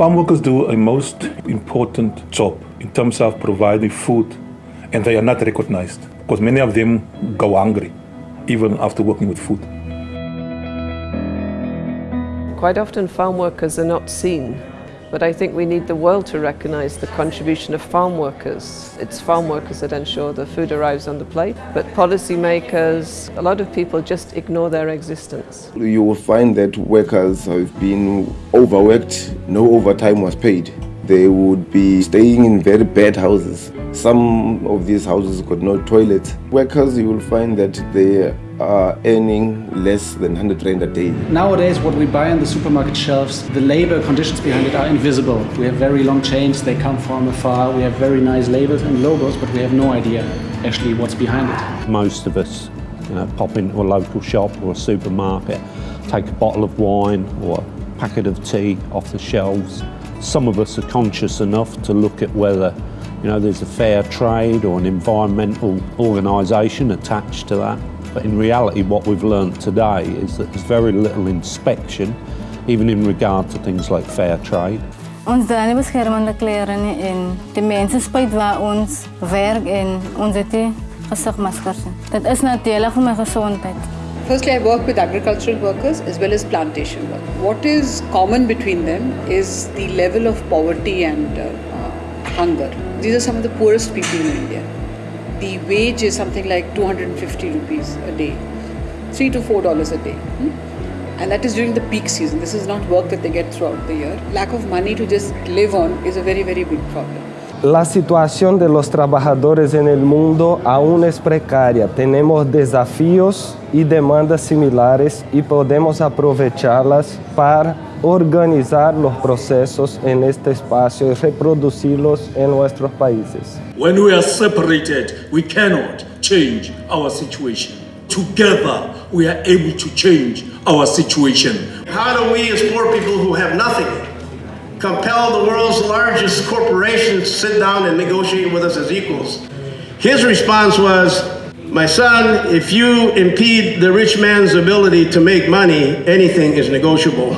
Farm workers do a most important job in terms of providing food, and they are not recognized because many of them go hungry even after working with food. Quite often farm workers are not seen, but I think we need the world to recognise the contribution of farm workers. It's farm workers that ensure the food arrives on the plate, but policymakers, a lot of people just ignore their existence. You will find that workers have been overworked, no overtime was paid. They would be staying in very bad houses. Some of these houses got no toilets. Workers, you will find that they are earning less than 100 rand a day. Nowadays, what we buy on the supermarket shelves, the labor conditions behind it are invisible. We have very long chains, they come from afar, we have very nice labels and logos, but we have no idea actually what's behind it. Most of us you know, pop into a local shop or a supermarket, take a bottle of wine or a packet of tea off the shelves. Some of us are conscious enough to look at whether you know, there's a fair trade or an environmental organisation attached to that. But in reality, what we've learned today is that there's very little inspection, even in regard to things like fair trade. Ons dra nie beskermende klere nie en die mense spyt waar ons werk en ons het nie gesigmaskers nie. Dit is nadelig vir my gesondheid. Firstly, I work with agricultural workers as well as plantation work. What is common between them is the level of poverty and uh, hunger. These are some of the poorest people in India. The wage is something like 250 rupees a day, three to four dollars a day. Hmm? And that is during the peak season. This is not work that they get throughout the year. Lack of money to just live on is a very, very big problem. La situación de los trabajadores en el mundo aún es precaria. Tenemos desafíos y demandas similares y podemos aprovecharlas para organizar los procesos en este espacio y reproducirlos en nuestros países. When we are separated, we cannot change our situation. Together, we are able to change our situation. How do we as poor people who have nothing compel the world's largest corporations to sit down and negotiate with us as equals? His response was, my son, if you impede the rich man's ability to make money, anything is negotiable.